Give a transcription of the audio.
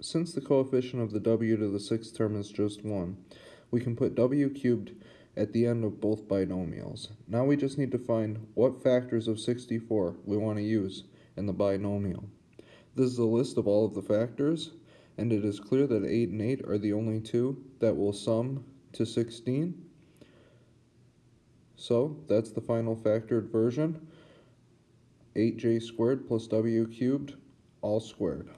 since the coefficient of the w to the sixth term is just 1, we can put w cubed at the end of both binomials. Now we just need to find what factors of 64 we want to use in the binomial. This is a list of all of the factors, and it is clear that 8 and 8 are the only two that will sum to 16. So that's the final factored version. 8j squared plus w cubed all squared.